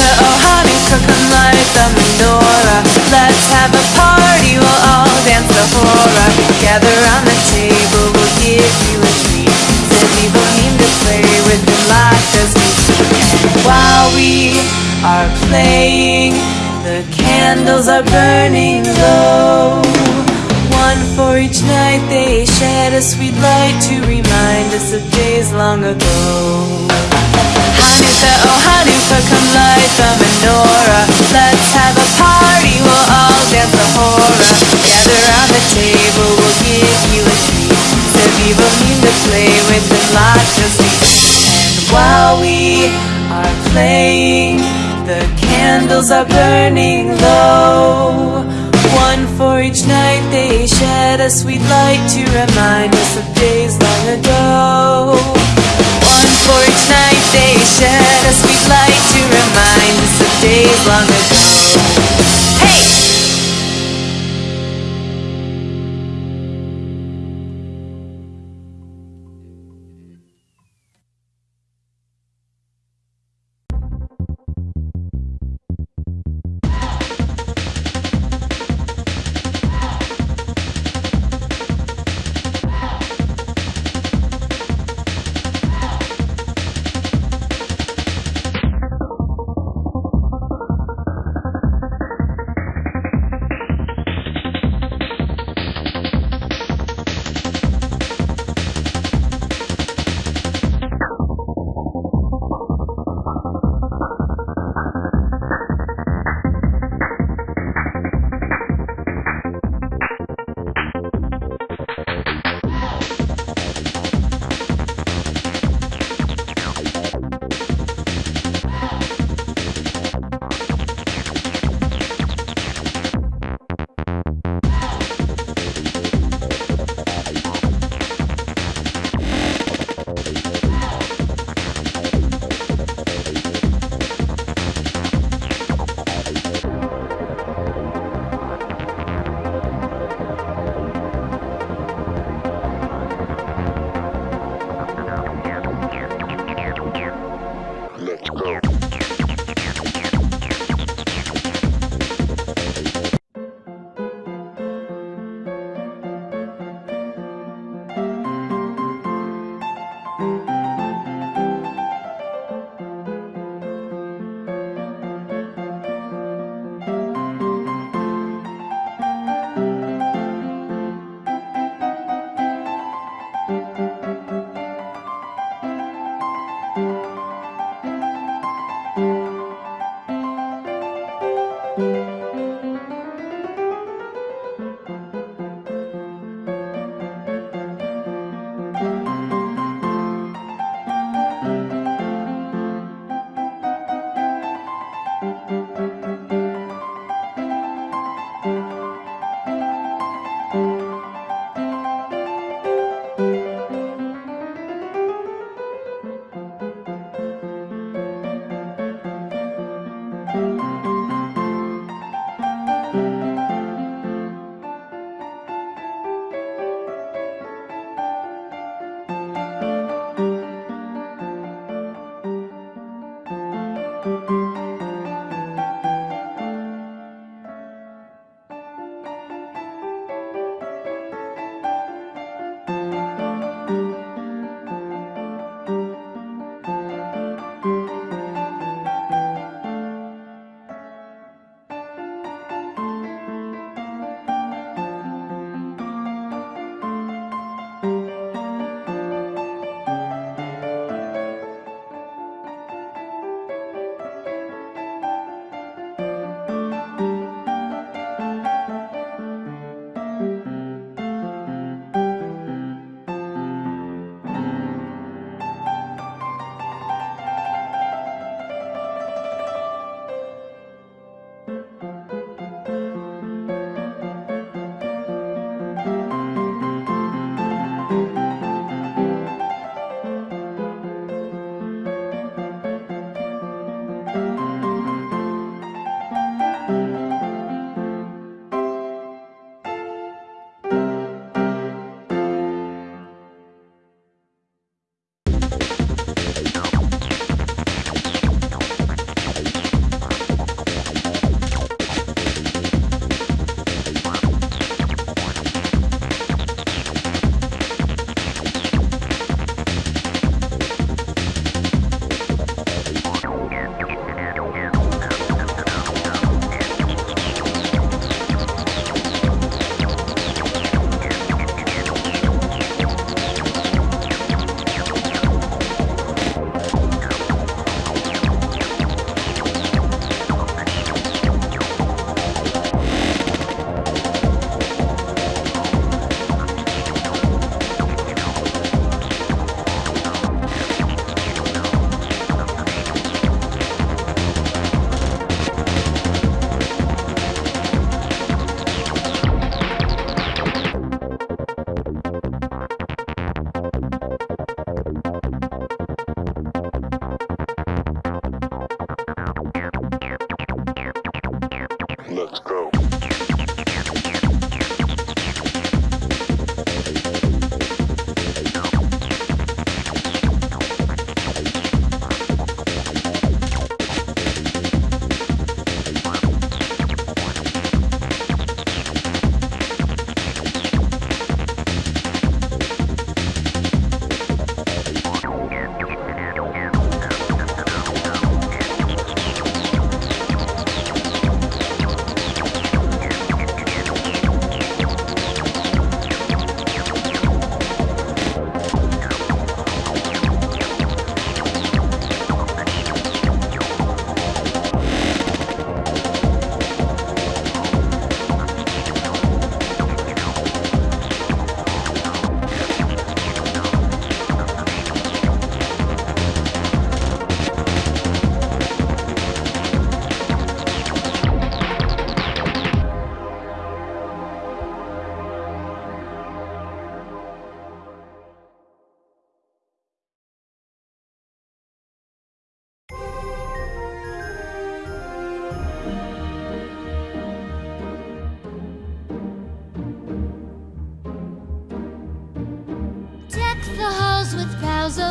Oh menorah. Let's have a party, we'll all dance the hora. Round the table, we'll give you a treat. To play with while we are playing, the candles are burning low. One for each night they shed a sweet light to remind us of days long ago. Light the menorah. Let's have a party, we'll all dance the hora. Gather round the table, we'll give you a treat. Zeviv need to play with the latkes And while we are playing, the candles are burning low. One for each night they shed a sweet light to remind us of days long ago. One for each night they shed a sweet light to remind us of days long ago.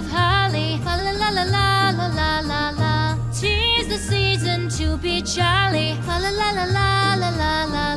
of holly, la la la la la la la la. Tis the season to be jolly, la la la la la la la la.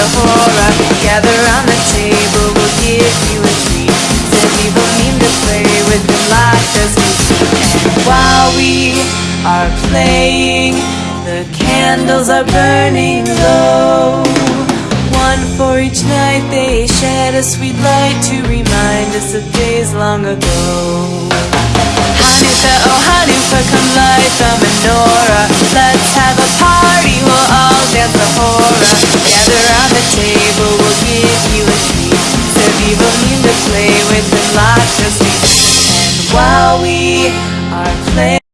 the hora Gather on the table, we'll give you a treat. Says people mean to play with them like this While we are playing The candles are burning low. One for each night they shed a sweet light To remind us of days long ago. Hanukkah, oh Hanukkah, come light the menorah And while we are playing